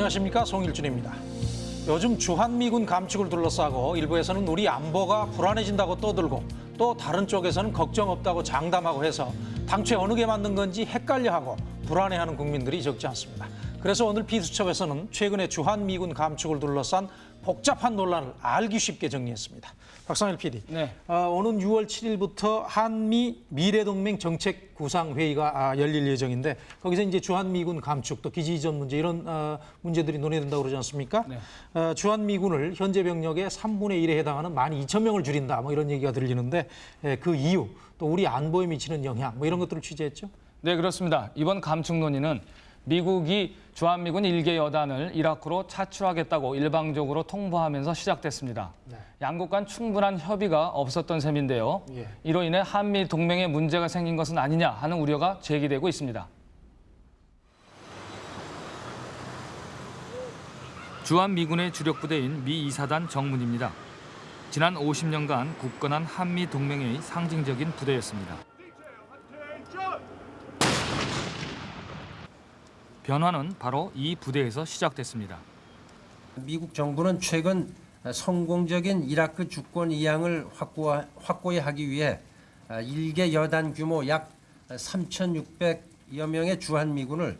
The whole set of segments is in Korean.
안녕하십니까 송일준입니다. 요즘 주한미군 감축을 둘러싸고 일부에서는 우리 안보가 불안해진다고 떠들고 또 다른 쪽에서는 걱정 없다고 장담하고 해서 당초에 어느 게 맞는 건지 헷갈려하고 불안해하는 국민들이 적지 않습니다. 그래서 오늘 비수첩에서는 최근에 주한미군 감축을 둘러싼 복잡한 논란을 알기 쉽게 정리했습니다. 박상일 PD. 네. 어, 오는 6월 7일부터 한미 미래동맹 정책 구상 회의가 아, 열릴 예정인데 거기서 이제 주한미군 감축 또 기지 이전 문제 이런 어, 문제들이 논의된다고 그러지 않습니까? 네. 어, 주한미군을 현재 병력의 3분의 1에 해당하는 12,000명을 줄인다 뭐 이런 얘기가 들리는데 예, 그 이유 또 우리 안보에 미치는 영향 뭐 이런 것들을 취재했죠. 네, 그렇습니다. 이번 감축 논의는 미국이 주한미군 일개 여단을 이라크로 차출하겠다고 일방적으로 통보하면서 시작됐습니다. 양국 간 충분한 협의가 없었던 셈인데요. 예. 이로 인해 한미 동맹에 문제가 생긴 것은 아니냐 하는 우려가 제기되고 있습니다. 주한미군의 주력 부대인 미 2사단 정문입니다. 지난 50년간 굳건한 한미 동맹의 상징적인 부대였습니다. 변화는 바로 이 부대에서 시작됐습니다. 미국 정부는 최근 성공적인 이라크 주권 이양을 확고, 확고히 하기 위해 일개 여단 규모 약 3,600여 명의 주한미군을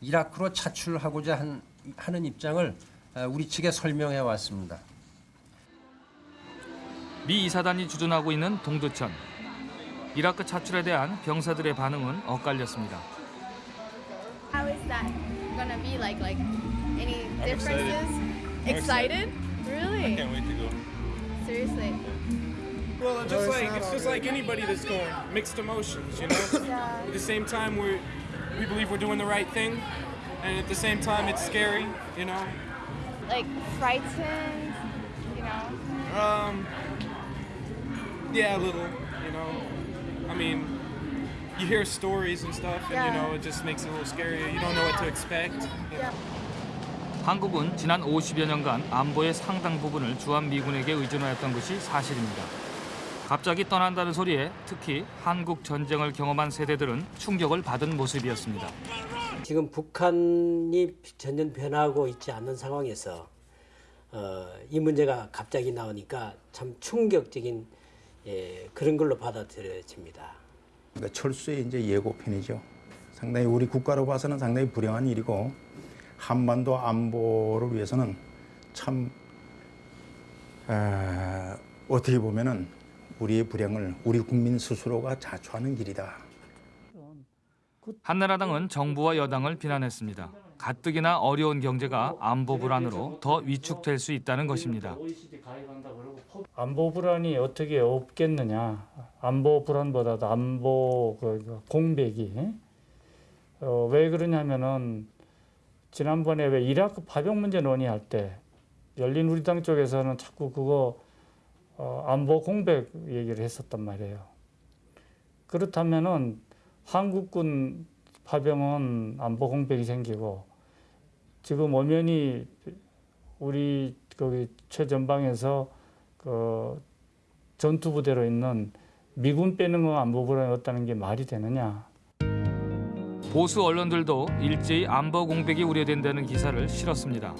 이라크로 차출하고자 한, 하는 입장을 우리 측에 설명해 왔습니다. 미 이사단이 주둔하고 있는 동두천. 이라크 차출에 대한 병사들의 반응은 엇갈렸습니다. How is that gonna be like? Like any differences? Excited? Really? I can't wait to go. Seriously? Well, it's just like it's just like anybody that's going, mixed emotions, you know. Yeah. At the same time, we we believe we're doing the right thing, and at the same time, it's scary, you know. Like frightened? You know? Um, yeah, a little, you know. I mean, you hear stories and stuff, and you know, it just makes it a little scarier. You don't know what to expect. 한국은 지난 50여 년간 안보의 상당 부분을 주한미군에게 의존하였던 것이 사실입니다. 갑자기 떠난다는 소리에 특히 한국 전쟁을 경험한 세대들은 충격을 받은 모습이었습니다. 지금 북한이 전혀 변하고 있지 않는 상황에서 어, 이 문제가 갑자기 나오니까 참 충격적인 예, 그런 걸로 받아들여집니다. 그러니까 철수의 이제 예고편이죠. 상당히 우리 국가로 봐서는 상당히 불행한 일이고 한반도 안보를 위해서는 참 에, 어떻게 보면은 우리의 불행을 우리 국민 스스로가 자초하는 길이다. 한나라당은 정부와 여당을 비난했습니다. 가뜩이나 어려운 경제가 안보 불안으로 더 위축될 수 있다는 것입니다. 안보 불안이 어떻게 없겠느냐. 안보 불안보다도 안보 그 공백이 어, 왜 그러냐면은 지난번에 왜 이라크 파병 문제 논의할 때 열린 우리 당 쪽에서는 자꾸 그거 어, 안보 공백 얘기를 했었단 말이에요. 그렇다면은 한국군 파병은 안보 공백이 생기고 지금 엄연히 우리 거기 최전방에서 그 전투 부대로 있는 미군 빼는 거 안보 불안이 없다는 게 말이 되느냐? 보수 언론들도 일제히 안보 공백이 우려된다는 기사를 실었습니다.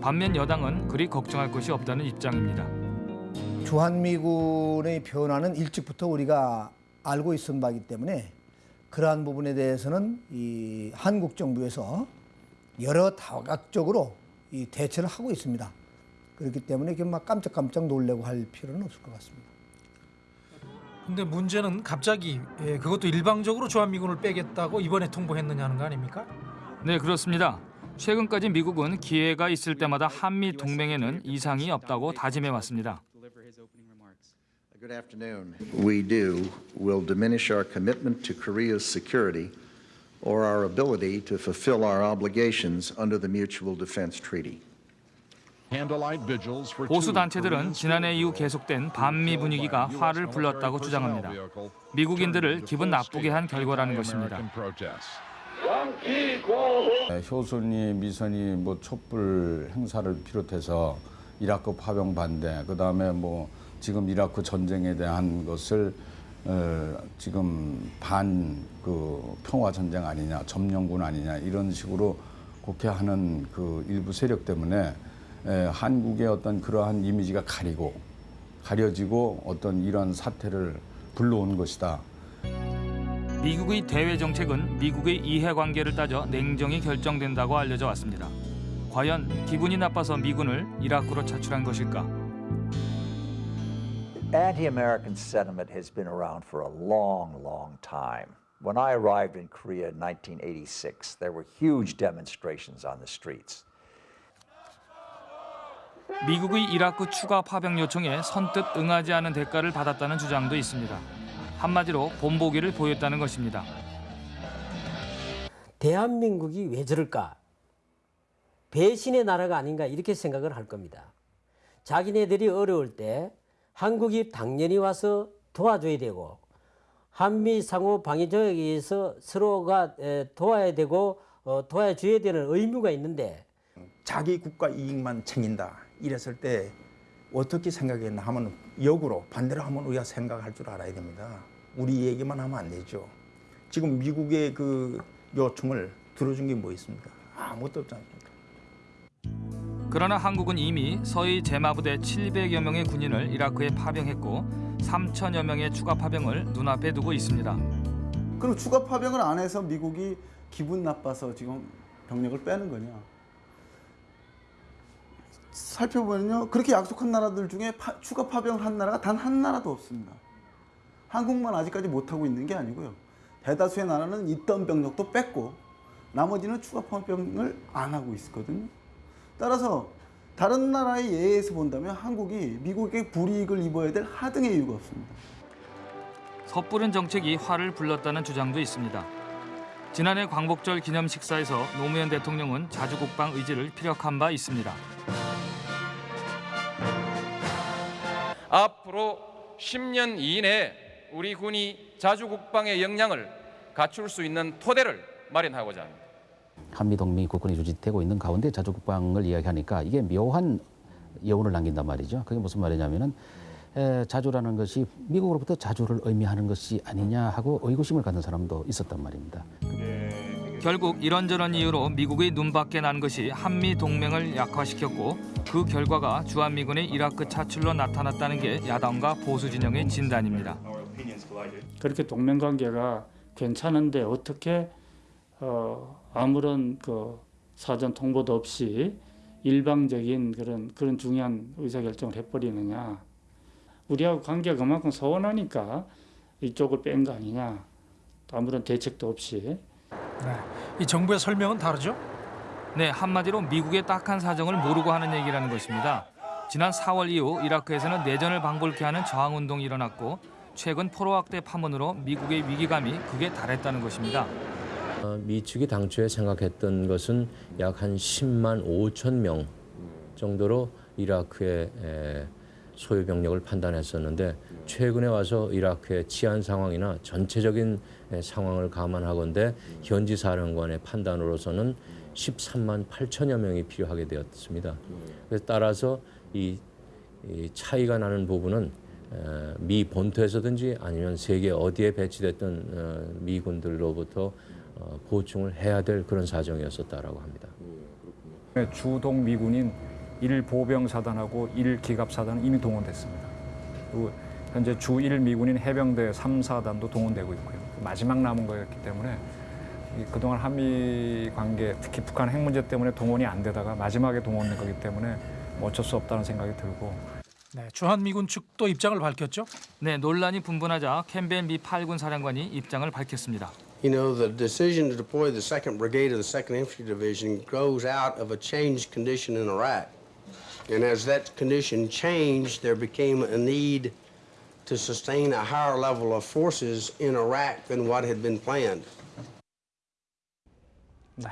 반면 여당은 그리 걱정할 것이 없다는 입장입니다. 주한미군의 변화는 일찍부터 우리가 알고 있었던 바이기 때문에 그러한 부분에 대해서는 이 한국 정부에서 여러 다각적으로 이 대처를 하고 있습니다. 그렇기 때문에 이렇게 막 깜짝깜짝 놀래고 할 필요는 없을 것 같습니다. 근데 문제는 갑자기 예, 그것도 일방적으로 주한미군을 빼겠다고 이번에 통보했느냐는 거 아닙니까? 네, 그렇습니다. 최근까지 미국은 기회가 있을 때마다 한미 동맹에는 이상이 없다고 다짐해 왔습니다. Good afternoon. We do will diminish our commitment to Korea's security or our ability to fulfill our obligations under the Mutual Defense Treaty. 보수 단체들은 지난해 이후 계속된 반미 분위기가 화를 불렀다고 주장합니다. 미국인들을 기분 나쁘게 한 결과라는 것입니다. 네, 효순이 미선이 뭐 촛불 행사를 비롯해서 이라크 파병 반대 그 다음에 뭐 지금 이라크 전쟁에 대한 것을 어, 지금 반 그 평화 전쟁 아니냐 점령군 아니냐 이런 식으로 곡해하는 그 일부 세력 때문에 에, 한국의 어떤 그러한 이미지가 가리고 가려지고 어떤 이런 사태를 불러온 것이다. 미국의 대외 정책은 미국의 이해 관계를 따져 냉정히 결정된다고 알려져 왔습니다. 과연 기분이 나빠서 미군을 이라크로 차출한 것일까? Anti-American sentiment has been around for a long, long time. When I arrived in Korea in 1986, there were huge demonstrations on the streets. 미국의 이라크 추가 파병 요청에 선뜻 응하지 않은 대가를 받았다는 주장도 있습니다. 한마디로 본보기를 보였다는 것입니다. 대한민국이 왜 저럴까? 배신의 나라가 아닌가 이렇게 생각을 할 겁니다. 자기네들이 어려울 때 한국이 당연히 와서 도와줘야 되고 한미 상호 방위 조약에 의해서 서로가 에, 도와야 되고 어, 도와줘야 되는 의무가 있는데 자기 국가 이익만 챙긴다 이랬을 때 어떻게 생각했나 하면 역으로 반대로 하면 우리가 생각할 줄 알아야 됩니다. 우리 얘기만 하면 안 되죠. 지금 미국의 그 요청을 들어준 게 뭐 있습니까? 아무것도 없지 않습니까? 그러나 한국은 이미 서해 제마부대 700여 명의 군인을 이라크에 파병했고 3천여 명의 추가 파병을 눈앞에 두고 있습니다. 그럼 추가 파병을 안 해서 미국이 기분 나빠서 지금 병력을 빼는 거냐? 살펴보면요. 그렇게 약속한 나라들 중에 파, 추가 파병을 한 나라가 단 한 나라도 없습니다. 한국만 아직까지 못하고 있는 게 아니고요. 대다수의 나라는 있던 병력도 뺐고 나머지는 추가 파병을 안 하고 있거든요. 따라서 다른 나라의 예에서 본다면 한국이 미국의 불이익을 입어야 될 하등의 이유가 없습니다. 섣부른 정책이 화를 불렀다는 주장도 있습니다. 지난해 광복절 기념 식사에서 노무현 대통령은 자주국방 의지를 피력한 바 있습니다. 앞으로 10년 이내에 우리 군이 자주국방의 역량을 갖출 수 있는 토대를 마련하고자 합니다. 한미 동맹이 국권이 유지되고 있는 가운데 자주국방을 이야기하니까 이게 묘한 여운을 남긴단 말이죠. 그게 무슨 말이냐면은 에, 자주라는 것이 미국으로부터 자주를 의미하는 것이 아니냐 하고 의구심을 갖는 사람도 있었단 말입니다. 결국 이런저런 이유로 미국의 눈밖에 난 것이 한미 동맹을 약화시켰고 그 결과가 주한미군의 이라크 차출로 나타났다는 게 야당과 보수 진영의 진단입니다. 그렇게 동맹 관계가 괜찮은데 어떻게 어, 아무런 그 사전 통보도 없이 일방적인 그런 그런 중요한 의사 결정을 해버리느냐? 우리하고 관계가 그만큼 서운하니까 이쪽을 뺀 거 아니냐? 아무런 대책도 없이 네. 이 정부의 설명은 다르죠? 네, 한마디로 미국의 딱한 사정을 모르고 하는 얘기라는 것입니다. 지난 4월 이후 이라크에서는 내전을 방불케 하는 저항운동이 일어났고 최근 포로 확대 파문으로 미국의 위기감이 극에 달했다는 것입니다. 어, 미측이 당초에 생각했던 것은 약 한 10만 5천 명 정도로 이라크의 에, 소요 병력을 판단했었는데 최근에 와서 이라크의 치안 상황이나 전체적인 에, 상황을 감안하건대 현지 사령관의 판단으로서는 13만 8천여 명이 필요하게 되었습니다. 그래서 따라서 이, 이 차이가 나는 부분은 에, 미 본토에서든지 아니면 세계 어디에 배치됐던 어, 미군들로부터 어, 보충을 해야 될 그런 사정이었었다라고 합니다. 주동 미군인 1보병사단하고 1기갑사단은 이미 동원됐습니다. 그리고 현재 주1 미군인 해병대 3사단도 동원되고 있고요. 마지막 남은 거였기 때문에 이 그동안 한미 관계, 특히 북한 핵 문제 때문에 동원이 안 되다가 마지막에 동원된 거기 때문에 뭐 어쩔 수 없다는 생각이 들고 네, 주한미군 측도 입장을 밝혔죠. 네, 논란이 분분하자 캠벨 미 8군 사령관이 입장을 밝혔습니다. You know, the decision to deploy the 2nd Brigade of the 2nd Infantry Division grows out of a changed condition in Iraq. And as that condition changed, there became a need to sustain a higher level of forces in Iraq than what had been planned. 네.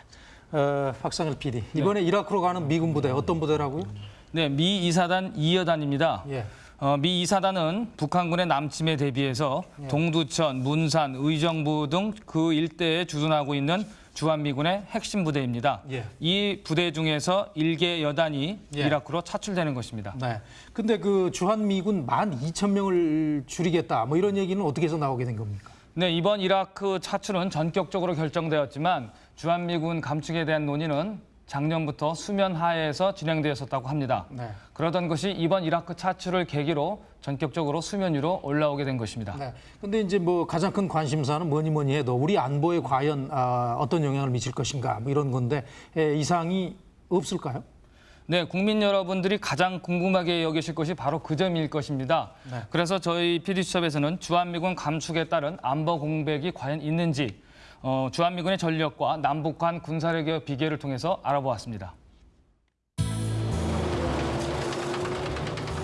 어, 박상일 PD. 이번에 이라크로 가는 미군 부대 어떤 부대라고요? 네, 미 2사단 2여단입니다. 예. 어, 미 2사단은 북한군의 남침에 대비해서 예. 동두천, 문산, 의정부 등 그 일대에 주둔하고 있는 주한미군의 핵심 부대입니다. 예. 이 부대 중에서 일개 여단이 예. 이라크로 차출되는 것입니다. 네. 근데 그 주한미군 12,000명을 줄이겠다. 뭐 이런 얘기는 어떻게 해서 나오게 된 겁니까? 네, 이번 이라크 차출은 전격적으로 결정되었지만 주한미군 감축에 대한 논의는 작년부터 수면 하에서 진행되었었다고 합니다. 네. 그러던 것이 이번 이라크 차출을 계기로 전격적으로 수면 위로 올라오게 된 것입니다. 네. 근데 이제 뭐 가장 큰 관심사는 뭐니 뭐니 해도 우리 안보에 과연 아, 어떤 영향을 미칠 것인가 뭐 이런 건데 에, 이상이 없을까요? 네, 국민 여러분들이 가장 궁금하게 여기실 것이 바로 그 점일 것입니다. 네. 그래서 저희 PD수첩에서는 주한미군 감축에 따른 안보 공백이 과연 있는지 어, 주한미군의 전력과 남북 간 군사력의 비교를 통해서 알아보았습니다.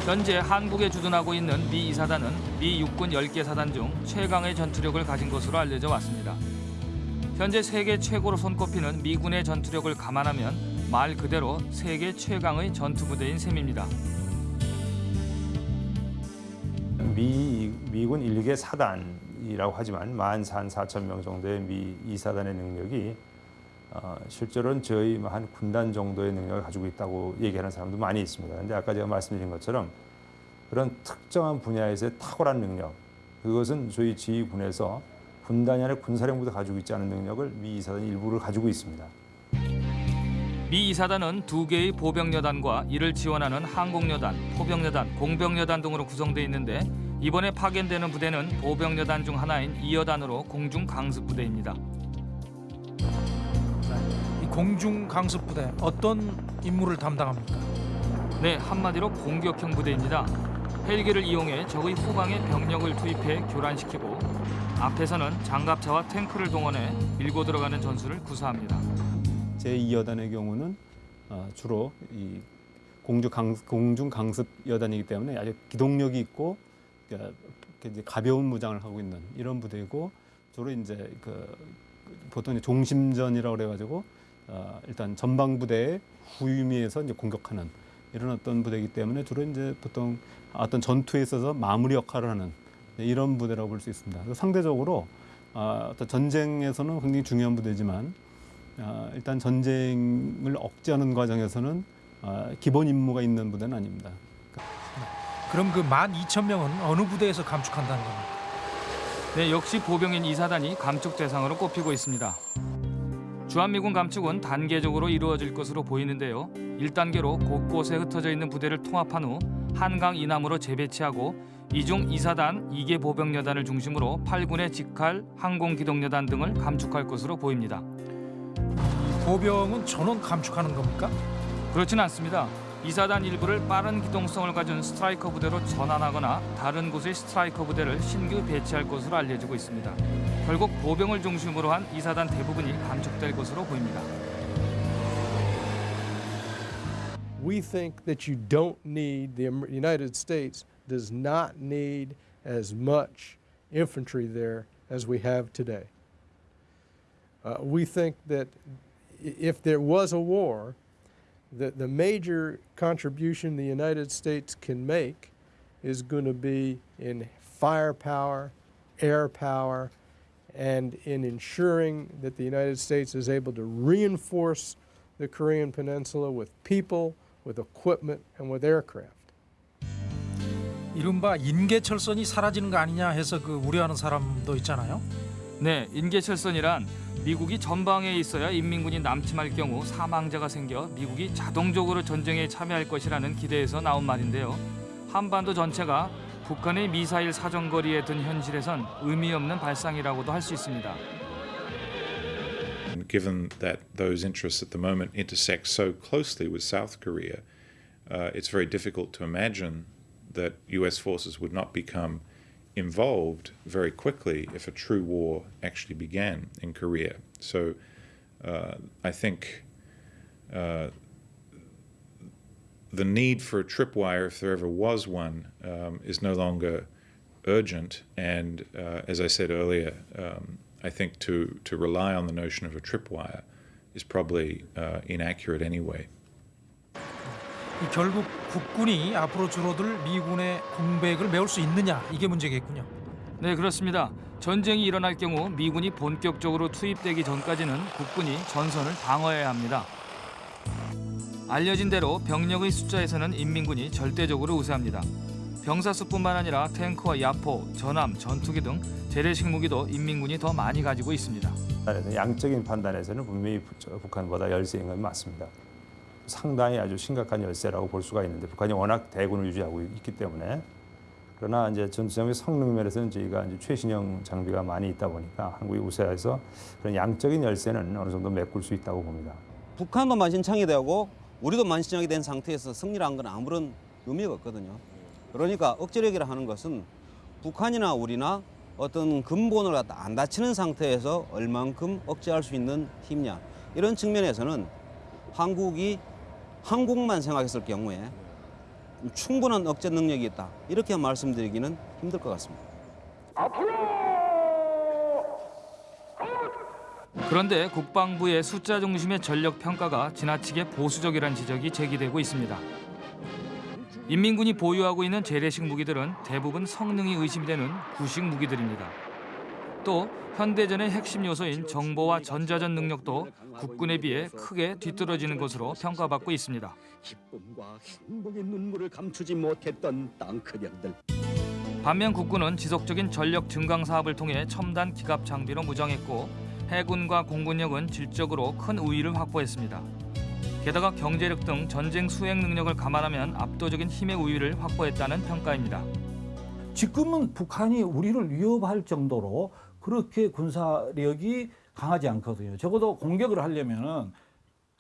현재 한국에 주둔하고 있는 미 이사단은 미 육군 10개 사단 중 최강의 전투력을 가진 것으로 알려져 왔습니다. 현재 세계 최고로 손꼽히는 미군의 전투력을 감안하면 말 그대로 세계 최강의 전투부대인 셈입니다. 미, 미군 1개 사단 이라고 하지만 14,000, 4천 명 정도의 미 2사단의 능력이 어, 실제로는 저희 한 군단 정도의 능력을 가지고 있다고 얘기하는 사람도 많이 있습니다. 그런데 아까 제가 말씀드린 것처럼 그런 특정한 분야에서의 탁월한 능력, 그것은 저희 지휘군에서 군단이 아니라 군사령부도 가지고 있지 않은 능력을 미 2사단 일부를 가지고 있습니다. 미 이사단은 두 개의 보병여단과 이를 지원하는 항공여단, 포병여단, 공병여단 등으로 구성되어 있는데 이번에 파견되는 부대는 보병여단 중 하나인 이여단으로 공중 강습 부대입니다. 이 공중 강습 부대 어떤 임무를 담당합니까? 네, 한마디로 공격형 부대입니다. 헬기를 이용해 적의 후방에 병력을 투입해 교란시키고 앞에서는 장갑차와 탱크를 동원해 밀고 들어가는 전술을 구사합니다. 제2여단의 경우는 어, 주로 이 공중, 강, 강습 여단이기 때문에 아주 기동력이 있고 이제 가벼운 무장을 하고 있는 이런 부대이고 주로 이제 그 보통 이제 종심전이라고 그래가지고 어, 일단 전방 부대의 후위에서 이제 공격하는 이런 어떤 부대이기 때문에 주로 이제 보통 어떤 전투에 있어서 마무리 역할을 하는 이런 부대라고 볼 수 있습니다. 상대적으로 어, 어떤 전쟁에서는 굉장히 중요한 부대지만 어, 일단 전쟁을 억제하는 과정에서는 어, 기본 임무가 있는 부대는 아닙니다. 그럼 그 12,000명은 어느 부대에서 감축한다는 겁니까? 네, 역시 보병인 이사단이 감축 대상으로 꼽히고 있습니다. 주한미군 감축은 단계적으로 이루어질 것으로 보이는데요. 1단계로 곳곳에 흩어져 있는 부대를 통합한 후 한강 이남으로 재배치하고 이중 이사단 2개 보병여단을 중심으로 8군의 직할 항공기동여단 등을 감축할 것으로 보입니다. 보병은 전원 감축하는 겁니까? 그렇지는 않습니다. 이사단 일부를 빠른 기동성을 가진 스트라이커 부대로 전환하거나 다른 곳의 스트라이커 부대를 신규 배치할 것으로 알려지고 있습니다. 결국 보병을 중심으로 한 이사단 대부분이 감축될 것으로 보입니다. We think that you don't need, the United States does not need as much infantry there as we have today. Uh, we think that if there was a war, that the major contribution the United States can make is going to be in firepower, air power, and in ensuring that the United States is able to reinforce the Korean Peninsula with people, with equipment, and with aircraft. 이른바 인계철선이 사라지는 거 아니냐 해서 그 우려하는 사람도 있잖아요. 네, 인계철선이란 미국이 전방에 있어야 인민군이 남침할 경우 사망자가 생겨 미국이 자동적으로 전쟁에 참여할 것이라는 기대에서 나온 말인데요. 한반도 전체가 북한의 미사일 사정거리에 든 현실에선 의미 없는 발상이라고도 할 수 있습니다. Given that those interests at the moment intersect so closely with South Korea, uh, it's very difficult to imagine that US forces would not become involved very quickly if a true war actually began in Korea. So uh, I think uh, the need for a tripwire, if there ever was one, um, is no longer urgent. And uh, as I said earlier, um, I think to, to rely on the notion of a tripwire is probably uh, inaccurate anyway. 이 결국 국군이 앞으로 줄어들 미군의 공백을 메울 수 있느냐 이게 문제겠군요. 네, 그렇습니다. 전쟁이 일어날 경우 미군이 본격적으로 투입되기 전까지는 국군이 전선을 방어해야 합니다. 알려진 대로 병력의 숫자에서는 인민군이 절대적으로 우세합니다. 병사 수뿐만 아니라 탱크와 야포, 전함, 전투기 등 재래식 무기도 인민군이 더 많이 가지고 있습니다. 양적인 판단에서는 분명히 북한보다 열세인 건 맞습니다. 상당히 아주 심각한 열세라고 볼 수가 있는데 북한이 워낙 대군을 유지하고 있기 때문에 그러나 이제 전투장비 성능 면에서는 저희가 이제 최신형 장비가 많이 있다 보니까 한국이 우세해서 그런 양적인 열세는 어느 정도 메꿀 수 있다고 봅니다. 북한도 만신창이 되고 우리도 만신창이 된 상태에서 승리를 한건 아무런 의미가 없거든요. 그러니까 억제력이라 하는 것은 북한이나 우리나 어떤 근본을 갖다 안 다치는 상태에서 얼만큼 억제할 수 있는 힘이냐 이런 측면에서는 한국이 한국만 생각했을 경우에 충분한 억제 능력이 있다 이렇게 말씀드리기는 힘들 것 같습니다. 그런데 국방부의 숫자 중심의 전력 평가가 지나치게 보수적이라는 지적이 제기되고 있습니다. 인민군이 보유하고 있는 재래식 무기들은 대부분 성능이 의심되는 구식 무기들입니다. 또 현대전의 핵심 요소인 정보와 전자전 능력도 국군에 비해 크게 뒤떨어지는 것으로 평가받고 있습니다. 기쁨과 행복의 눈물을 감추지 못했던 땅크령들. 반면 국군은 지속적인 전력 증강 사업을 통해 첨단 기갑 장비로 무장했고 해군과 공군력은 질적으로 큰 우위를 확보했습니다. 게다가 경제력 등 전쟁 수행 능력을 감안하면 압도적인 힘의 우위를 확보했다는 평가입니다. 지금은 북한이 우리를 위협할 정도로 그렇게 군사력이 강하지 않거든요. 적어도 공격을 하려면은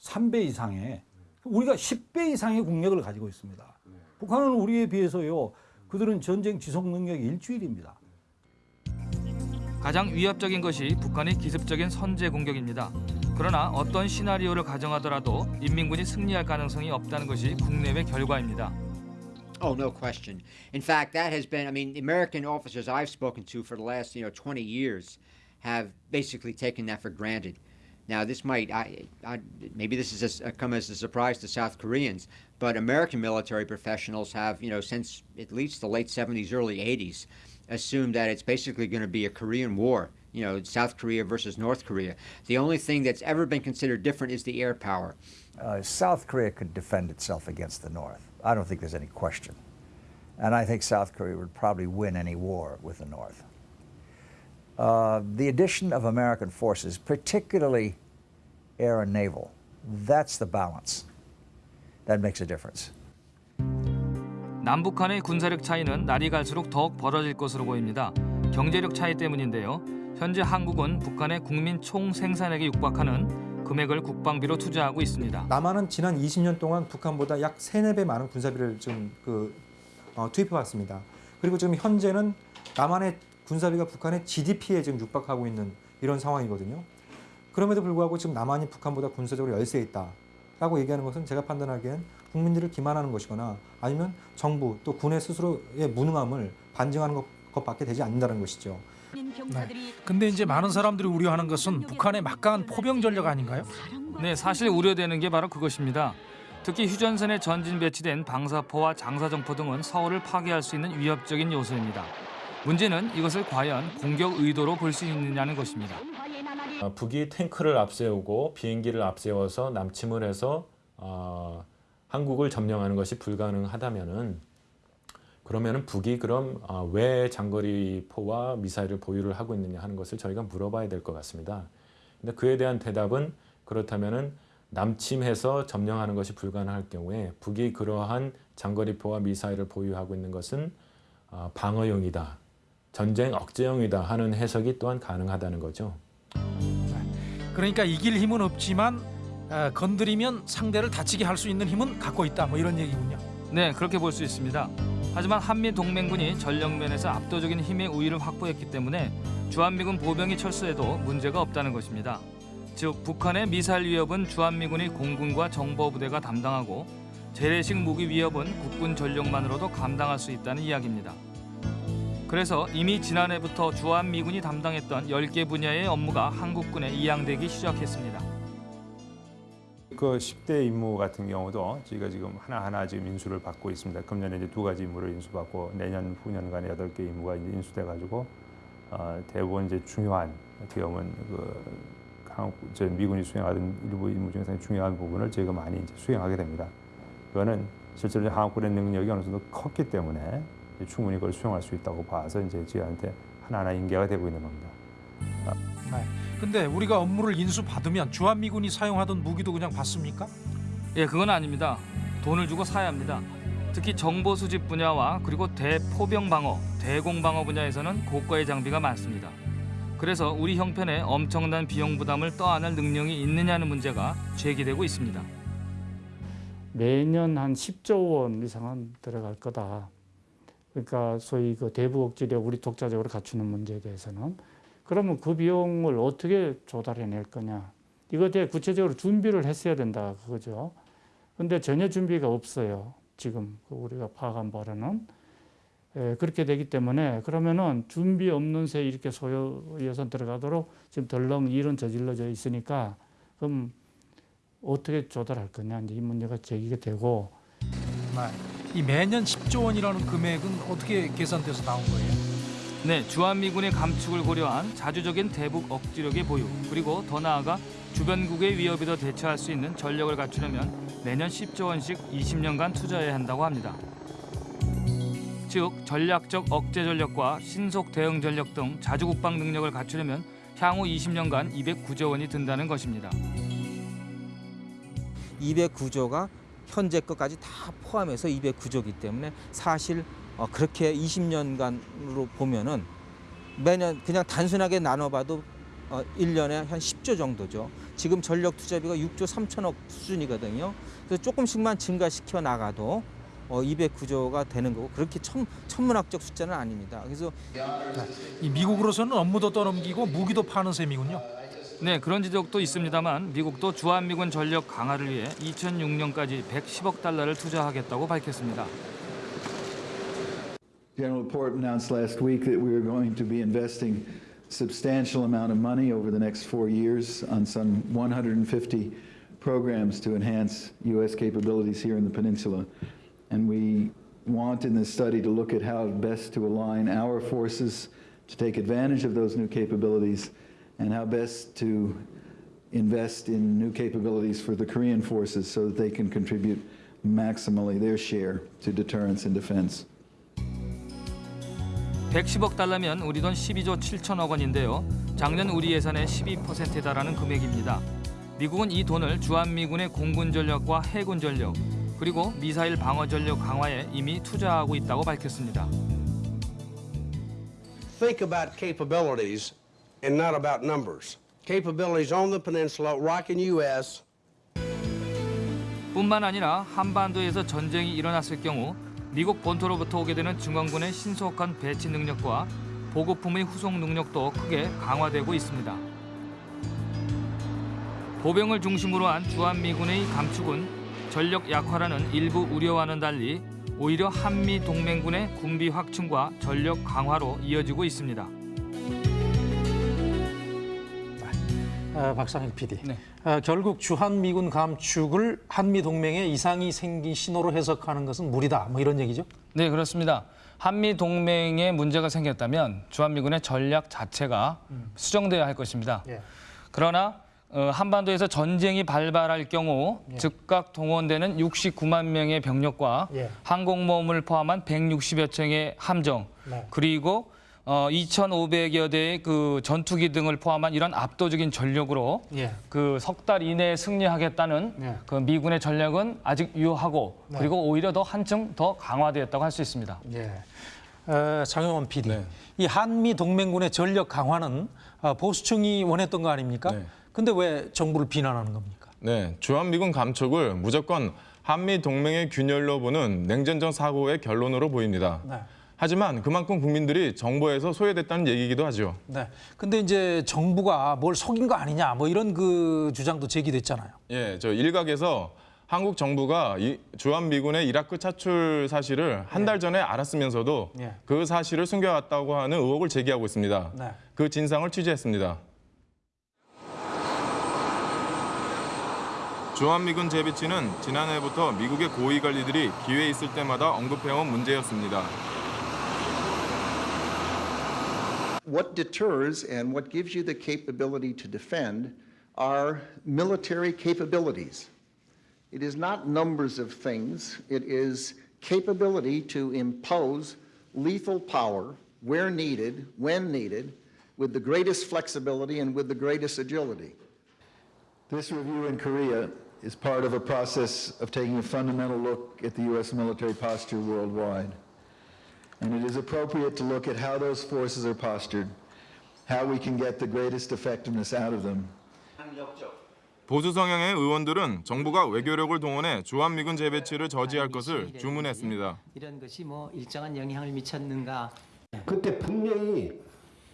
3배 이상의 우리가 10배 이상의 국력을 가지고 있습니다. 북한은 우리에 비해서요. 그들은 전쟁 지속 능력이 일주일입니다. 가장 위협적인 것이 북한의 기습적인 선제 공격입니다. 그러나 어떤 시나리오를 가정하더라도 인민군이 승리할 가능성이 없다는 것이 국내외 결과입니다. Oh, no question. In fact, that has been, I mean, American officers I've spoken to for the last, you know, 20 years have basically taken that for granted. Now, this might, I, I, maybe this has come as a surprise to South Koreans, but American military professionals have, you know, since at least the late 70s, early 80s, assumed that it's basically going to be a Korean war, you know, South Korea versus North Korea. The only thing that's ever been considered different is the air power. Uh, South Korea could defend itself against the North. I don't think there's any question. And I think South Korea would probably win any war with the North. Uh, the addition of American forces, particularly air and naval, that's the balance. That makes a difference. 남북한의 군사력 차이는 날이 갈수록 더욱 벌어질 것으로 보입니다. 경제력 차이 때문인데요. 현재 한국은 북한의 국민 총 생산액에 육박하는 금액을 국방비로 투자하고 있습니다. 남한은 지난 20년 동안 북한보다 약 3, 4배 많은 군사비를 좀 그, 어, 투입해 왔습니다. 그리고 지금 현재는 남한의 군사비가 북한의 GDP에 지금 육박하고 있는 이런 상황이거든요. 그럼에도 불구하고 지금 남한이 북한보다 군사적으로 열세에 있다라고 얘기하는 것은 제가 판단하기엔 국민들을 기만하는 것이거나 아니면 정부 또 군의 스스로의 무능함을 반증하는 것, 것밖에 되지 않는다는 것이죠. 네. 근데 이제 많은 사람들이 우려하는 것은 북한의 막강한 포병 전력 아닌가요? 네, 사실 우려되는 게 바로 그것입니다. 특히 휴전선에 전진 배치된 방사포와 장사정포 등은 서울을 파괴할 수 있는 위협적인 요소입니다. 문제는 이것을 과연 공격 의도로 볼 수 있느냐는 것입니다. 어, 북이 탱크를 앞세우고 비행기를 앞세워서 남침을 해서 어, 한국을 점령하는 것이 불가능하다면은 그러면은 북이 그럼 어, 왜 장거리 포와 미사일을 보유를 하고 있느냐 하는 것을 저희가 물어봐야 될 것 같습니다. 근데 그에 대한 대답은 그렇다면은 남침해서 점령하는 것이 불가능할 경우에 북이 그러한 장거리 포와 미사일을 보유하고 있는 것은 어, 방어용이다, 전쟁 억제용이다 하는 해석이 또한 가능하다는 거죠. 그러니까 이길 힘은 없지만 어, 건드리면 상대를 다치게 할 수 있는 힘은 갖고 있다. 뭐 이런 얘기군요. 네, 그렇게 볼 수 있습니다. 하지만 한미 동맹군이 전력면에서 압도적인 힘의 우위를 확보했기 때문에 주한미군 보병이 철수해도 문제가 없다는 것입니다. 즉 북한의 미사일 위협은 주한미군이 공군과 정보부대가 담당하고 재래식 무기 위협은 국군 전력만으로도 감당할 수 있다는 이야기입니다. 그래서 이미 지난해부터 주한미군이 담당했던 10개 분야의 업무가 한국군에 이양되기 시작했습니다. 그 10대 임무 같은 경우도 저희가 지금 하나하나 지금 인수를 받고 있습니다. 금년에 이제 두 가지 임무를 인수받고 내년 후년간에 여덟 개 임무가 이제 인수돼 가지고 어, 대부분 이제 중요한 어떻게 보면 그 한국 저 미군이 수행하던 일부 임무 중에 서 중요한 부분을 저희가 많이 이제 수행하게 됩니다. 그거는 실제로 한국군의 능력이 어느 정도 컸기 때문에 충분히 그걸 수행할 수 있다고 봐서 이제 저희한테 하나하나 인계가 되고 있는 겁니다. 네. 근데 우리가 업무를 인수 받으면 주한미군이 사용하던 무기도 그냥 받습니까? 예, 그건 아닙니다. 돈을 주고 사야 합니다. 특히 정보 수집 분야와 그리고 대포병 방어, 대공 방어 분야에서는 고가의 장비가 많습니다. 그래서 우리 형편에 엄청난 비용 부담을 떠안을 능력이 있느냐는 문제가 제기되고 있습니다. 매년 한 10조 원 이상은 들어갈 거다. 그러니까 소위 그 대북 억지력 우리 독자적으로 갖추는 문제에 대해서는 그러면 그 비용을 어떻게 조달해낼 거냐. 대해 구체적으로 준비를 했어야 된다 그거죠. 근데 전혀 준비가 없어요. 지금 그 우리가 파악한 바로는 예, 그렇게 되기 때문에 그러면은 준비 없는 새 이렇게 소요 예산 들어가도록 지금 덜렁 일은 저질러져 있으니까 그럼 어떻게 조달할 거냐 이제 이 문제가 제기가 되고 네. 이 매년 10조 원이라는 금액은 어떻게 계산돼서 나온 거예요? 네, 주한미군의 감축을 고려한 자주적인 대북 억지력의 보유 그리고 더 나아가 주변국의 위협에도 대처할 수 있는 전력을 갖추려면 매년 10조 원씩 20년간 투자해야 한다고 합니다. 즉 전략적 억제 전력과 신속 대응 전력 등 자주 국방 능력을 갖추려면 향후 20년간 209조 원이 든다는 것입니다. 209조가 현재 것까지 다 포함해서 209조이기 때문에 사실 어, 그렇게 20년간으로 보면은 매년 그냥 단순하게 나눠봐도 어, 1년에 한 10조 정도죠. 지금 전력 투자비가 6조 3천억 수준이거든요. 그래서 조금씩만 증가시켜 나가도 어, 209조가 되는 거고 그렇게 천, 천문학적 숫자는 아닙니다. 그래서 이 미국으로서는 업무도 떠넘기고 무기도 파는 셈이군요. 네, 그런 지적도 있습니다만 미국도 주한미군 전력 강화를 위해 2006년까지 110억 달러를 투자하겠다고 밝혔습니다. General Port announced last week that we are going to be investing substantial amount of money over the next four years on some 150 programs to enhance U.S. capabilities here in the peninsula. And we want in this study to look at how best to align our forces to take advantage of those new capabilities and how best to invest in new capabilities for the Korean forces so that they can contribute maximally their share to deterrence and defense. 110억 달러면 우리 돈 12조 7천억 원인데요. 작년 우리 예산의 12%에 달하는 금액입니다. 미국은 이 돈을 주한미군의 공군 전력과 해군 전력 그리고 미사일 방어 전력 강화에 이미 투자하고 있다고 밝혔습니다. Think about capabilities and not about numbers. Capabilities on the peninsula, rocking U.S. 뿐만 아니라 한반도에서 전쟁이 일어났을 경우 미국 본토로부터 오게 되는 중앙군의 신속한 배치 능력과 보급품의 후송 능력도 크게 강화되고 있습니다. 보병을 중심으로 한 주한미군의 감축은 전력 약화라는 일부 우려와는 달리 오히려 한미 동맹군의 군비 확충과 전력 강화로 이어지고 있습니다. 아, 박상일 PD. 아, 결국 주한미군 감축을 한미 동맹에 이상이 생긴 신호로 해석하는 것은 무리다. 뭐 이런 얘기죠? 네, 그렇습니다. 한미 동맹에 문제가 생겼다면 주한미군의 전략 자체가 수정돼야 할 것입니다. 예. 그러나 어, 한반도에서 전쟁이 발발할 경우 즉각 동원되는 69만 명의 병력과 예. 항공모함을 포함한 160여 척의 함정 네. 그리고 어, 2,500여 대의 그 전투기 등을 포함한 이런 압도적인 전력으로 예. 그석 달 이내에 승리하겠다는 네. 그 미군의 전략은 아직 유효하고 네. 그리고 오히려 더 한층 더 강화되었다고 할 수 있습니다. 예. 어, 장영원 PD. 이 한미 동맹군의 전력 강화는 어, 보수층이 원했던 거 아닙니까? 근데 왜 정부를 비난하는 겁니까? 네, 주한미군 감축을 무조건 한미 동맹의 균열로 보는 냉전적 사고의 결론으로 보입니다. 네. 하지만 그만큼 국민들이 정보에서 소외됐다는 얘기이기도 하죠. 네. 근데 이제 정부가 뭘 속인 거 아니냐 뭐 이런 그 주장도 제기됐잖아요. 예, 저 일각에서 한국 정부가 이 주한 미군의 이라크 차출 사실을 한 달 전에 알았으면서도 예. 그 사실을 숨겨왔다고 하는 의혹을 제기하고 있습니다. 네. 그 진상을 취재했습니다. 주한미군 재배치는 지난해부터 미국의 고위 관리들이 기회 있을 때마다 언급해온 문제였습니다. What deters and what gives you the capability to defend are military capabilities. It is not numbers of things, it is capability to impose lethal power where needed, when needed, with the greatest flexibility and with the greatest agility. This review in Korea is part of a process of taking a fundamental look at the U.S. military posture worldwide. And it is appropriate to look at how those forces are postured, how we can get the greatest effectiveness out of them, 보수 성향의 의원들은 정부가 외교력을 동원해 주한미군 재배치를 저지할 것을 주문했습니다. 이런 것이 뭐 일정한 영향을 미쳤는가 그때 분명히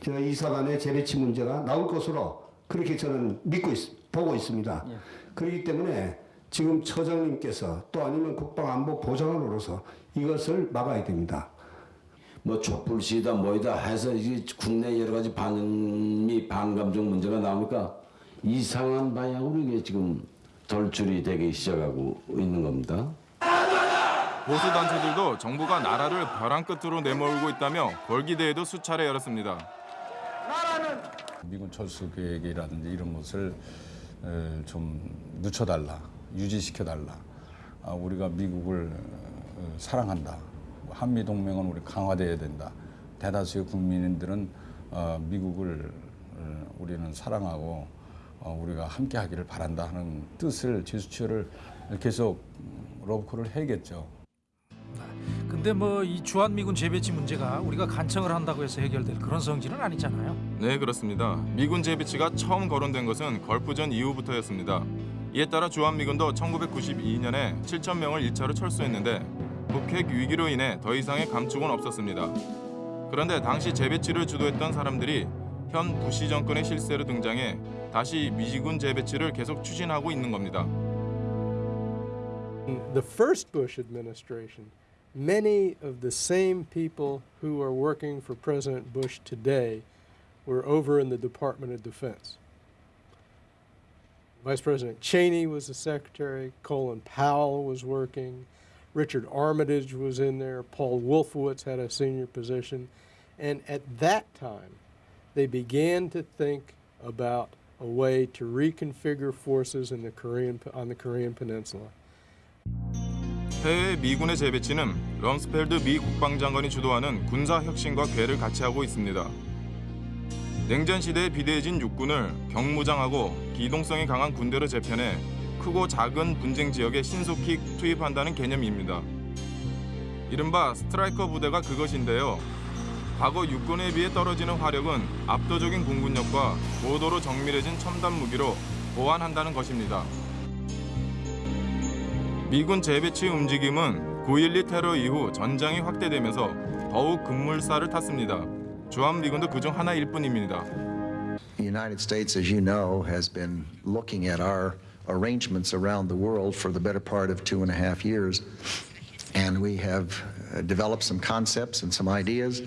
저 이사단의 재배치 문제가 나올 것으로 그렇게 저는 믿고 있, 보고 있습니다. 그렇기 때문에 지금 처장님께서 또 아니면 국방안보 보좌관으로서 이것을 막아야 됩니다. 뭐 촛불 시위다 뭐이다 해서 이게 국내 여러 가지 반미 반감정 문제가 나오니까 이상한 방향으로 이게 지금 돌출이 되기 시작하고 있는 겁니다. 보수 단체들도 정부가 나라를 벼랑 끝으로 내몰고 있다며 걸기대회도 수차례 열었습니다. 미군 철수 계획이라든지 이런 것을 에, 좀 늦춰달라, 유지시켜달라. 아, 우리가 미국을 어, 사랑한다. 한미 동맹은 우리 강화돼야 된다. 대다수의 국민들은 어, 미국을 어, 우리는 사랑하고 어, 우리가 함께하기를 바란다 하는 뜻을 제스처를 계속 러브콜을 해야겠죠. 근데 뭐 이 주한미군 재배치 문제가 우리가 간청을 한다고 해서 해결될 그런 성질은 아니잖아요. 네, 그렇습니다. 미군 재배치가 처음 거론된 것은 걸프전 이후부터였습니다. 이에 따라 주한미군도 1992년에 7천 명을 1차로 철수했는데 북핵 위기로 인해 더 이상의 감축은 없었습니다. 그런데 당시 재배치를 주도했던 사람들이 현 부시 정권의 실세로 등장해 다시 미군 재배치를 계속 추진하고 있는 겁니다. the first Bush administration, many of the same people who are working for President Bush today were over in the Department of Defense. Vice President Cheney was the secretary, Colin Powell was working, Richard Armitage was in there, Paul Wolfowitz had a senior position, and at that time, they began to think about a way to reconfigure forces in the Korean, on the Korean Peninsula. 해외 미군의 재배치는 럼스펠드 미 국방장관이 주도하는 군사 혁신과 궤를 같이 하고 있습니다. 냉전 시대에 비대해진 육군을 경무장하고 기동성이 강한 군대로 재편해 크고 작은 분쟁 지역에 신속히 투입한다는 개념입니다. 이른바 스트라이커 부대가 그것인데요. 과거 육군에 비해 떨어지는 화력은 압도적인 공군력과 고도로 정밀해진 첨단 무기로 보완한다는 것입니다. 미군 재배치 움직임은 9.12 테러 이후 전장이 확대되면서 더욱 급물살을 탔습니다. 주한미군도 그중 하나일 뿐입니다. United States, as you know, has been looking at our arrangements around the world for the better part of two and a half years. And we have uh, developed some concepts and some ideas.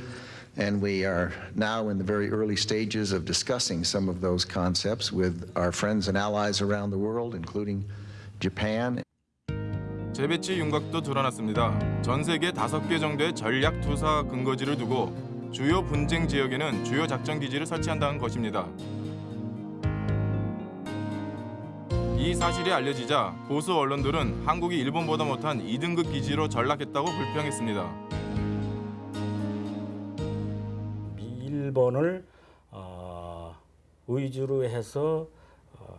And we are now in the very early stages of discussing some of those concepts with our friends and allies around the world, including Japan. 재배치 윤곽도 드러났습니다. 전 세계 다섯 개 정도의 전략 투사 근거지를 두고 주요 분쟁 지역에는 주요 작전 기지를 설치한다는 것입니다. 이 사실이 알려지자 보수 언론들은 한국이 일본보다 못한 2등급 기지로 전락했다고 불평했습니다. 일본을 어, 위주로 해서 어,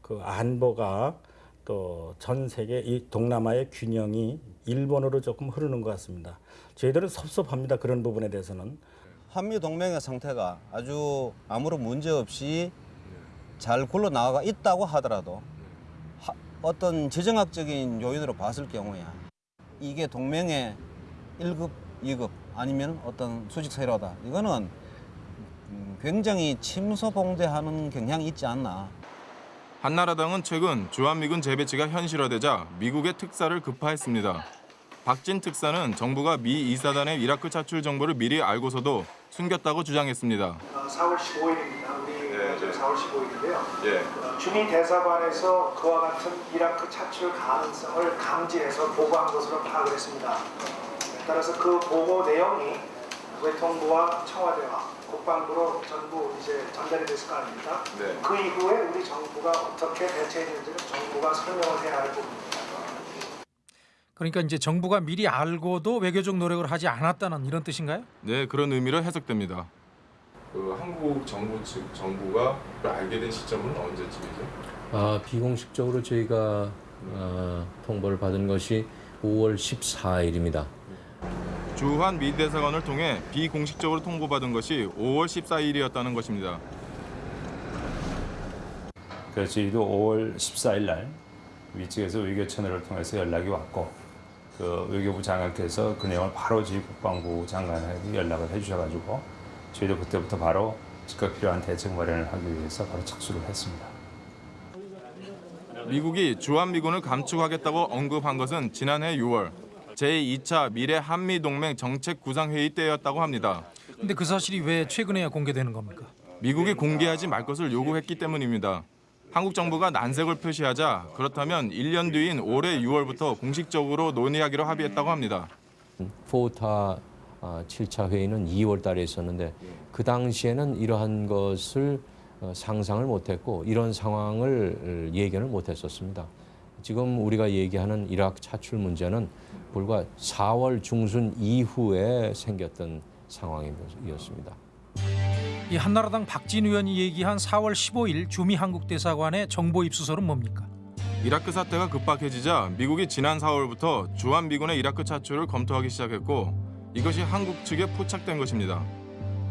그 안보가 또 전 세계 이 동남아의 균형이 일본으로 조금 흐르는 것 같습니다. 저희들은 섭섭합니다. 그런 부분에 대해서는. 한미 동맹의 상태가 아주 아무런 문제 없이 잘 굴러 나가 있다고 하더라도 하, 어떤 지정학적인 요인으로 봤을 경우에 이게 동맹의 1급, 2급 아니면 어떤 수직 세로다. 이거는 음, 굉장히 침소봉대하는 경향이 있지 않나. 한나라당은 최근 주한미군 재배치가 현실화되자 미국의 특사를 급파했습니다. 박진 특사는 정부가 미 이사단의 이라크 차출 정보를 미리 알고서도 숨겼다고 주장했습니다. 4월 15일입니다. 네, 네. 4월 15일인데요. 예. 주민 대사관에서 그와 같은 이라크 차출 가능성을 감지해서 보고한 것으로 파악을 했습니다. 따라서 그 보고 내용이 외통부와 청와대와 국방부로 전부 이제 전달이 됐을 거 아닙니까? 네. 그 이후에 우리 정부가 어떻게 대처했는지는 정부가 설명을 해야 할 부분입니다. 그러니까 이제 정부가 미리 알고도 외교적 노력을 하지 않았다는 이런 뜻인가요? 네, 그런 의미로 해석됩니다. 그 한국 정부 측 정부가 알게 된 시점은 언제쯤이죠? 아, 비공식적으로 저희가 어, 통보를 받은 것이 5월 14일입니다. 주한 미 대사관을 통해 비공식적으로 통보받은 것이 5월 14일이었다는 것입니다. 그래서 저희도 5월 14일 날 위측에서 외교 채널을 통해서 연락이 왔고 그 외교부 장관께서 그 내용을 바로 저희 국방부 장관에게 연락을 해주셔가지고 저희도 그때부터 바로 즉각 필요한 대책 마련을 하기 위해서 바로 착수를 했습니다. 미국이 주한미군을 감축하겠다고 언급한 것은 지난해 6월 제2차 미래 한미동맹 정책 구상회의 때였다고 합니다. 근데 그 사실이 왜 최근에야 공개되는 겁니까? 미국이 공개하지 말 것을 요구했기 때문입니다. 한국 정부가 난색을 표시하자 그렇다면 1년 뒤인 올해 6월부터 공식적으로 논의하기로 합의했다고 합니다. 포타 7차 회의는 2월 달에 있었는데 그 당시에는 이러한 것을 어, 상상을 못했고 이런 상황을 예견을 못했었습니다. 지금 우리가 얘기하는 이라크 차출 문제는 불과 4월 중순 이후에 생겼던 상황이었습니다. 이 한나라당 박진 의원이 얘기한 4월 15일 주미 한국 대사관의 정보 입수서는 뭡니까? 이라크 사태가 급박해지자 미국이 지난 4월부터 주한 미군의 이라크 차출을 검토하기 시작했고 이것이 한국 측에 포착된 것입니다.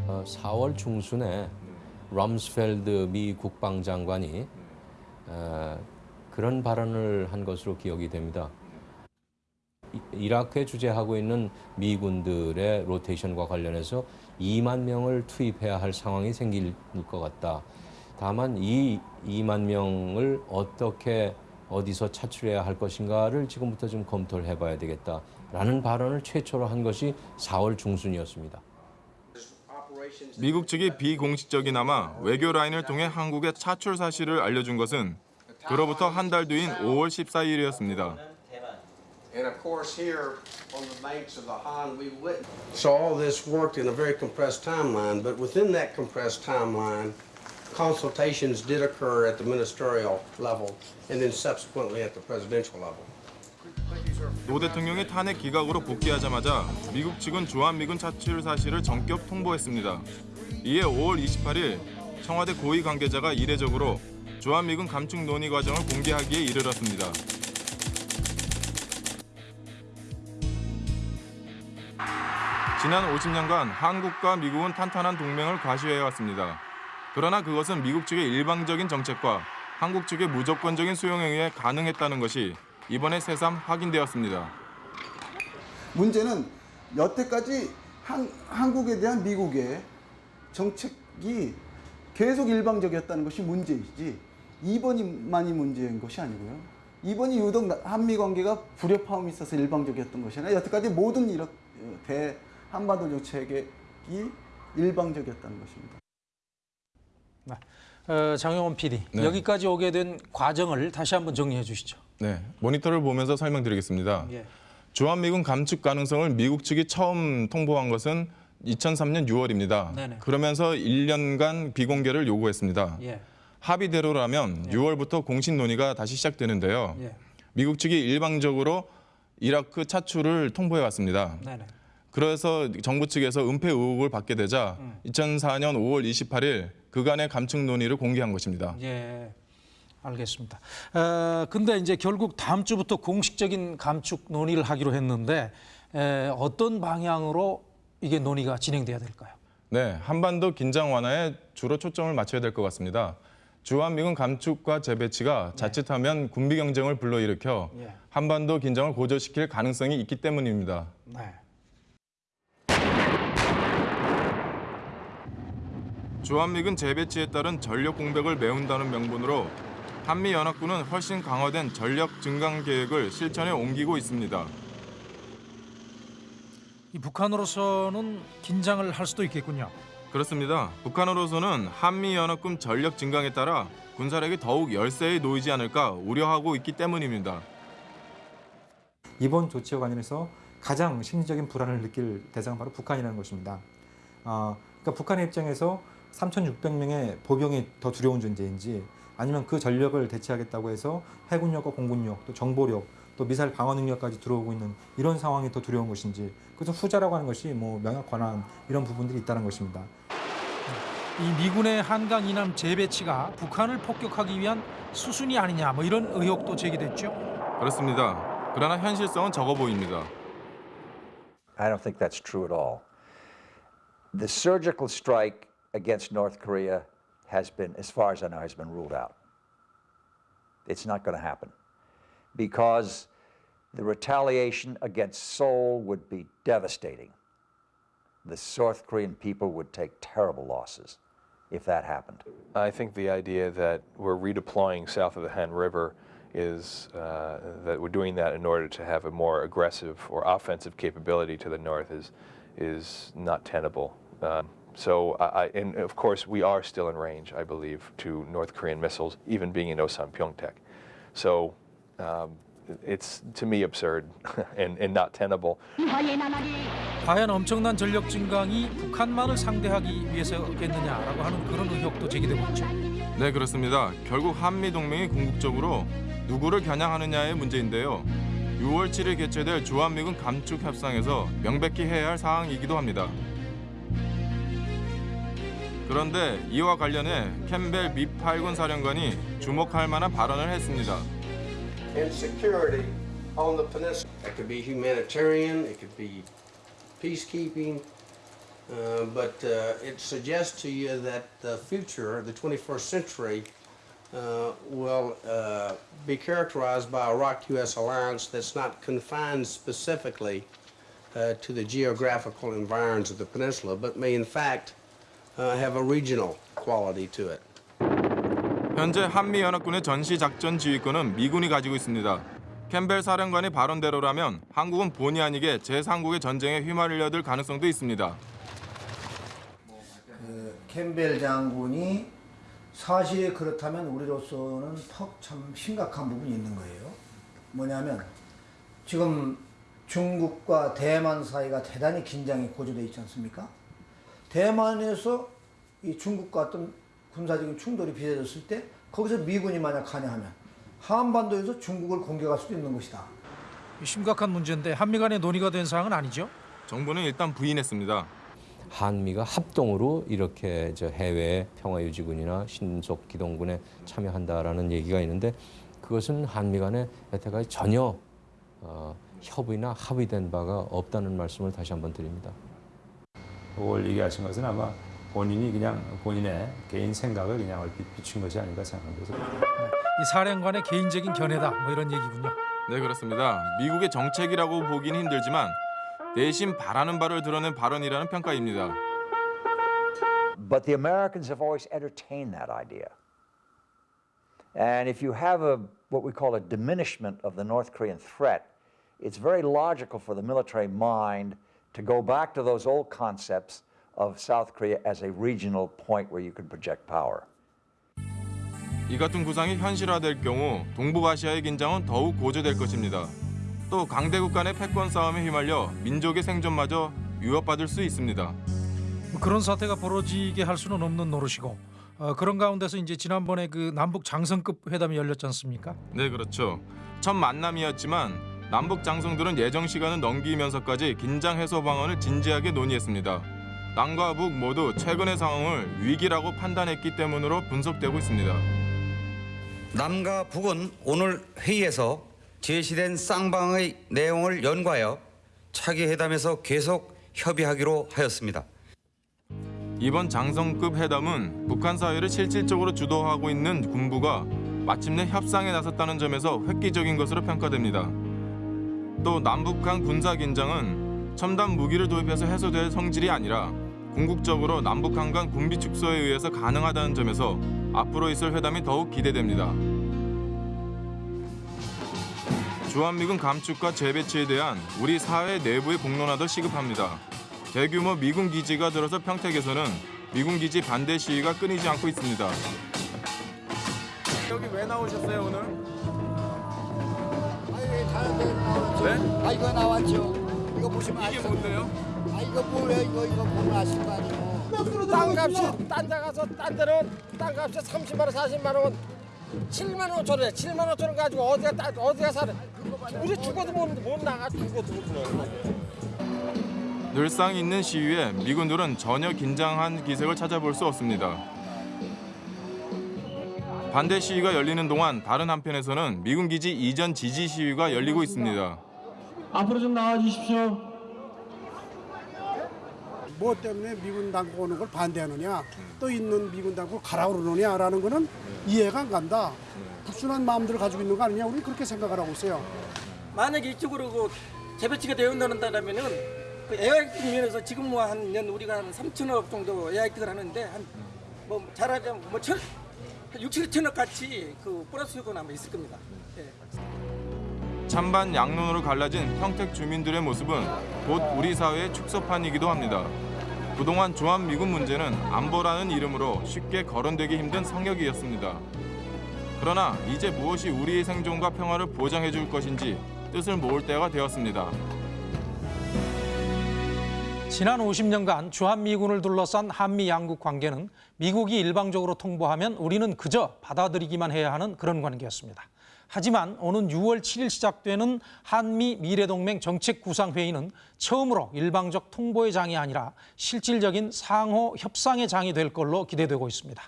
어, 4월 중순에 럼스펠드 미 국방장관이 어, 그런 발언을 한 것으로 기억이 됩니다. 이- 이라크에 주재하고 있는 미군들의 로테이션과 관련해서 2만 명을 투입해야 할 상황이 생길 것 같다. 다만 이 2만 명을 어떻게 어디서 차출해야 할 것인가를 지금부터 좀 검토를 해봐야 되겠다 라는 발언을 최초로 한 것이 4월 중순이었습니다. 미국 측이 비공식적이나마 외교 라인을 통해 한국의 차출 사실을 알려준 것은 그로부터 한 달 뒤인 5월 14일이었습니다. And of course, here on the banks of the Han, we witnessed. So all this worked in a very compressed timeline, but within that compressed timeline, consultations did occur at the ministerial level and then subsequently at the presidential level. 노 대통령이 탄핵 기각으로 복귀하자마자 미국 측은 주한미군 차출 사실을 전격 통보했습니다. 이에 5월 28일 청와대 고위 관계자가 이례적으로 주한미군 감축 논의 과정을 공개하기에 이르렀습니다. 지난 50년간 한국과 미국은 탄탄한 동맹을 과시해왔습니다. 그러나 그것은 미국 측의 일방적인 정책과 한국 측의 무조건적인 수용에 의해 가능했다는 것이 이번에 새삼 확인되었습니다. 문제는 여태까지 한, 한국에 대한 미국의 정책이 계속 일방적이었다는 것이 문제이지 이번이만이 문제인 것이 아니고요. 이번이 유독 한미 관계가 불협화음이 있어서 일방적이었던 것이 아니라 여태까지 모든 이렇게 대 한반도 정책이 일방적이었다는 것입니다. 어, 장영원 PD 네. 여기까지 오게 된 과정을 다시 한번 정리해 주시죠. 네, 모니터를 보면서 설명드리겠습니다. 예. 주한미군 감축 가능성을 미국 측이 처음 통보한 것은 2003년 6월입니다. 네네. 그러면서 1년간 비공개를 요구했습니다. 예. 합의대로라면 6월부터 공식 논의가 다시 시작되는데요. 예. 미국 측이 일방적으로 이라크 차출을 통보해 왔습니다. 네네. 그래서 정부 측에서 은폐 의혹을 받게 되자 음. 2004년 5월 28일 그간의 감축 논의를 공개한 것입니다. 예. 알겠습니다. 어, 근데 이제 결국 다음 주부터 공식적인 감축 논의를 하기로 했는데 에, 어떤 방향으로 이게 논의가 진행돼야 될까요? 네, 한반도 긴장 완화에 주로 초점을 맞춰야 될 것 같습니다. 주한미군 감축과 재배치가 자칫하면 군비 경쟁을 불러일으켜 예. 한반도 긴장을 고조시킬 가능성이 있기 때문입니다. 네. 주한미군 재배치에 따른 전력 공백을 메운다는 명분으로 한미연합군은 훨씬 강화된 전력 증강 계획을 실천에 옮기고 있습니다. 이 북한으로서는 긴장을 할 수도 있겠군요. 그렇습니다. 북한으로서는 한미연합군 전력 증강에 따라 군사력이 더욱 열세에 놓이지 않을까 우려하고 있기 때문입니다. 이번 조치와 관련해서 가장 심리적인 불안을 느낄 대상은 바로 북한이라는 것입니다. 어, 그러니까 북한의 입장에서 3,600명의 보병이 더 두려운 존재인지 아니면 그 전력을 대체하겠다고 해서 해군력과 공군력, 또 정보력, 또 미사일 방어 능력까지 들어오고 있는 이런 상황이 더 두려운 것인지 그래서 후자라고 하는 것이 뭐 명약 권한 이런 부분들이 있다는 것입니다. 이 미군의 한강 이남 재배치가 북한을 폭격하기 위한 수순이 아니냐 뭐 이런 의혹도 제기됐죠. 그렇습니다. 그러나 현실성은 적어 보입니다. I don't think that's true at all. The surgical strike against North Korea has been, as far as I know, has been ruled out. It's not going to happen because the retaliation against Seoul would be devastating. The South Korean people would take terrible losses if that happened. I think the idea that we're redeploying south of the Han River is uh, that we're doing that in order to have a more aggressive or offensive capability to the north is is not tenable. Um, so, I, and of course, we are still in range, I believe, to North Korean missiles, even being in Osan Pyeongtaek. So, um, it's to me absurd and, and not tenable. 과연 엄청난 전력 증강이 북한만을 상대하기 위해서겠느냐라고 하는 그런 의혹도 제기되고 있죠. 네, 그렇습니다. 결국 한미 동맹이 궁극적으로 누구를 겨냥하느냐의 문제인데요. 6월 7일 개최될 주한미군 감축 협상에서 명백히 해야 할 사항이기도 합니다. 그런데 이와 관련해 캠벨 미 8군 사령관이 주목할 만한 발언을 했습니다. and security on the peninsula. It could be humanitarian, it could be peacekeeping, uh, but uh, it suggests to you that the future, the 21st century, uh, will uh, be characterized by a ROC-US alliance that's not confined specifically uh, to the geographical environs of the peninsula, but may in fact uh, have a regional quality to it. 현재 한미 연합군의 전시 작전 지휘권은 미군이 가지고 있습니다. 캠벨 사령관의 발언대로라면 한국은 본의 아니게 제3국의 전쟁에 휘말려 들 가능성도 있습니다. 그 캠벨 장군이 사실이 그렇다면 우리로서는 턱참 심각한 부분이 있는 거예요. 뭐냐면 지금 중국과 대만 사이가 대단히 긴장이 고조돼 있지 않습니까? 대만에서 이 중국과 어떤 군사적인 충돌이 빚어졌을 때 거기서 미군이 만약 가냐하면 한반도에서 중국을 공격할 수도 있는 것이다. 심각한 문제인데 한미 간의 논의가 된 사항은 아니죠. 정부는 일단 부인했습니다. 한미가 합동으로 이렇게 저 해외 평화유지군이나 신속 기동군에 참여한다라는 얘기가 있는데 그것은 한미 간에 여태까지 전혀 어, 협의나 합의된 바가 없다는 말씀을 다시 한번 드립니다. 그걸 얘기하신 것은 아마 본인이 그냥 본인의 개인 생각을 그냥 얼핏 비춘 것이 아닌가 생각합니다. 이 사령관의 개인적인 견해다 뭐 이런 얘기군요. 네, 그렇습니다. 미국의 정책이라고 보긴 힘들지만 내심 바라는 바를 드러낸 발언이라는 평가입니다. But the Americans have always entertained that idea. And if you have a what we call a diminishment of the North Korean threat, it's very logical for the military mind to go back to those old concepts of South Korea as a regional point where you can project power. 이 같은 구상이 현실화될 경우 동북아시아의 긴장은 더욱 고조될 것입니다. 또 강대국 간의 패권 싸움에 휘말려 민족의 생존마저 위협받을 수 있습니다. 뭐 그런 사태가 벌어지게 할 수는 없는 노릇이고 어, 그런 가운데서 이제 지난번에 그 남북 장성급 회담이 열렸지 않습니까? 네, 그렇죠. 첫 만남이었지만 남북 장성들은 예정 시간을 넘기면서까지 긴장 해소 방안을 진지하게 논의했습니다. 남과 북 모두 최근의 상황을 위기라고 판단했기 때문으로 분석되고 있습니다. 남과 북은 오늘 회의에서 제시된 쌍방의 내용을 연구하여 차기 회담에서 계속 협의하기로 하였습니다. 이번 장성급 회담은 북한 사회를 실질적으로 주도하고 있는 군부가 마침내 협상에 나섰다는 점에서 획기적인 것으로 평가됩니다. 또 남북한 군사 긴장은 첨단 무기를 도입해서 해소될 성질이 아니라 궁극적으로 남북한 간 군비 축소에 의해서 가능하다는 점에서 앞으로 있을 회담이 더욱 기대됩니다. 주한미군 감축과 재배치에 대한 우리 사회 내부의 공론화도 시급합니다. 대규모 미군 기지가 들어서 평택에서는 미군 기지 반대 시위가 끊이지 않고 있습니다. 여기 왜 나오셨어요 오늘? 네? 아 이거 나왔죠. 이거 보시면 이게 뭔데요? 아 이거 뭐예요? 이거 이거 보면 아실 거 아니에요. 땅값이 딴 데 가서 딴 데는 땅값이 30만 원, 40만 원, 7만 5천 원에 7만 5천 원 가지고 어디가 따, 어디가 사래? 우리 죽어도 못, 못 나가 죽어도 못 나가. 늘상 있는 시위에 미군들은 전혀 긴장한 기색을 찾아볼 수 없습니다. 반대 시위가 열리는 동안 다른 한편에서는 미군 기지 이전 지지 시위가 열리고 있습니다. 앞으로 좀 나와 주십시오. 뭐 때문에 미군 당국 오는 걸 반대하느냐 또 있는 미군 당국을 가라 그러느냐라는 거는 이해가 안 간다. 불순한 마음들을 가지고 있는 거 아니냐 우리는 그렇게 생각을 하고 있어요. 만약에 이쪽으로 그 재배치가 되어온다면은 그 외화 획득 면에서 지금 뭐 한 년 우리가 한 3천억 정도 외화 획득을 하는데 한 뭐 잘하자면 뭐 천, 한 6, 7천억 같이 그 플러스 효과는 아마 있을 겁니다. 예. 찬반 양론으로 갈라진 평택 주민들의 모습은 곧 우리 사회의 축소판이기도 합니다. 그동안 조한 미군 문제는 안보라는 이름으로 쉽게 거론되기 힘든 성역이었습니다. 그러나 이제 무엇이 우리의 생존과 평화를 보장해 줄 것인지 뜻을 모을 때가 되었습니다. 지난 50년간 주한미군을 둘러싼 한미 양국 관계는 미국이 일방적으로 통보하면 우리는 그저 받아들이기만 해야 하는 그런 관계였습니다. 하지만 오는 6월 7일 시작되는 한미 미래동맹 정책구상회의는 처음으로 일방적 통보의 장이 아니라 실질적인 상호 협상의 장이 될 걸로 기대되고 있습니다.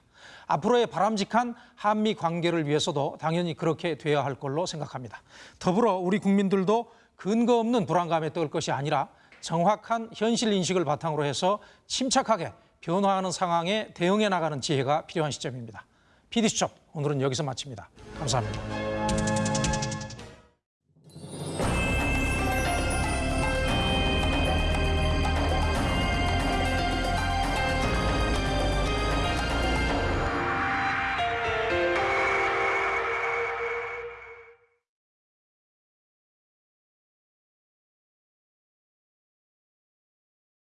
앞으로의 바람직한 한미 관계를 위해서도 당연히 그렇게 돼야 할 걸로 생각합니다. 더불어 우리 국민들도 근거 없는 불안감에 떨 것이 아니라 정확한 현실 인식을 바탕으로 해서 침착하게 변화하는 상황에 대응해 나가는 지혜가 필요한 시점입니다. PD수첩 오늘은 여기서 마칩니다. 감사합니다.